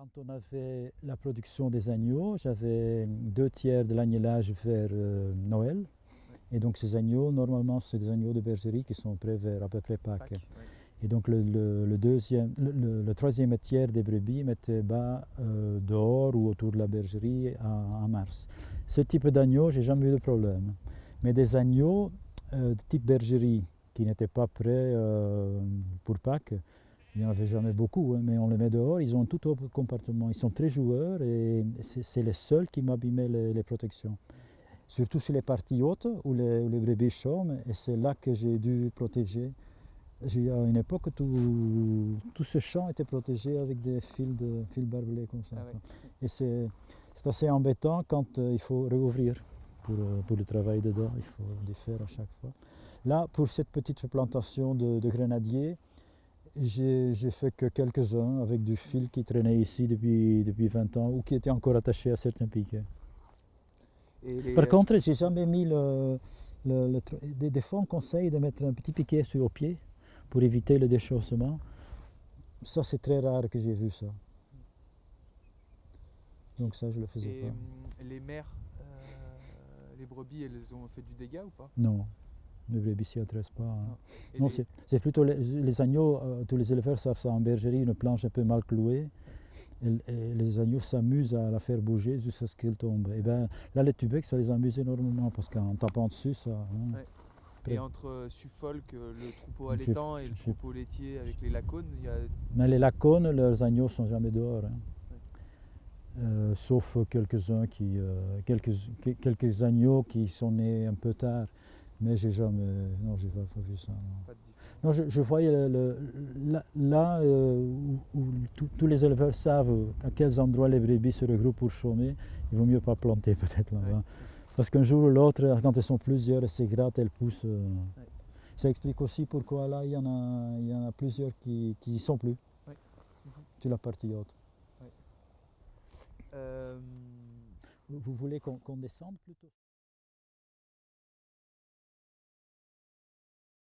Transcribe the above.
Quand on avait la production des agneaux, j'avais deux tiers de l'agnelage vers euh, Noël. Et donc ces agneaux, normalement, c'est des agneaux de bergerie qui sont prêts vers à peu près Pâques. Et donc le, le- le deuxième, le, le- le troisième tiers des brebis mettaient bas euh, dehors ou autour de la bergerie en, en mars. Ce type d'agneau, j'ai jamais eu de problème. Mais des agneaux euh, de type bergerie qui n'étaient pas prêts euh, pour Pâques, il n'y en avait jamais beaucoup, hein, mais on les met dehors, ils ont tout autre comportement. Ils sont très joueurs et c'est les seuls qui m'abîmaient les, les protections. Surtout sur les parties hautes où les, où les brebis chôment, et c'est là que j'ai dû protéger. J'ai- À une époque, tout, tout ce champ était protégé avec des fils, de, fils barbelés comme ça. Ah. Et c'est c'est assez embêtant quand euh, il faut réouvrir pour, euh, pour le travail dedans, il faut les faire à chaque fois. Là, pour cette petite plantation de, de grenadiers, j'ai fait que quelques-uns avec du fil qui traînait ici depuis, depuis 20 ans ou qui était encore attaché à certains piquets. Et Par contre, j'ai jamais mis le, le- des, des fois, on conseille de mettre un petit piquet sur le pied pour éviter le déchaussement. Ça, c'est très rare que j'ai vu ça. Donc ça, je le faisais et, pas. hum, les mères, euh, les brebis, elles ont fait du dégât ou pas? Non, les brebis s'y intéressent pas. hein. Non. Non, c'est plutôt les, les agneaux, euh, tous les éleveurs savent ça en bergerie, une planche un peu mal clouée. Et, et les agneaux s'amusent à la faire bouger jusqu'à ce qu'elle tombe. Et ben, là, les tubecs, ça les amuse énormément parce qu'en tapant dessus, ça. hein. Ouais. Et entre euh, Suffolk, euh, le troupeau allaitant et le troupeau laitier avec les lacones, il y a Mais les lacones, leurs agneaux sont jamais dehors. hein. Euh, sauf quelques-uns qui, euh, quelques, que- quelques agneaux qui sont nés un peu tard. Mais j'ai jamais, non, j'ai pas, pas vu ça. non. je, je voyais le- le- là, là, euh, où, où tout- tous les éleveurs savent à quels endroits les brebis se regroupent pour chômer, il vaut mieux pas planter peut-être là-bas. Ouais. Parce qu'un jour ou l'autre, quand elles sont plusieurs, elles s'égratent, elles poussent. euh. Ça explique aussi pourquoi là, il y en a, il y en a plusieurs qui n'y sont plus Ouais. sur la partie haute. Euh, Vous vous voulez qu'on qu'on descende plutôt?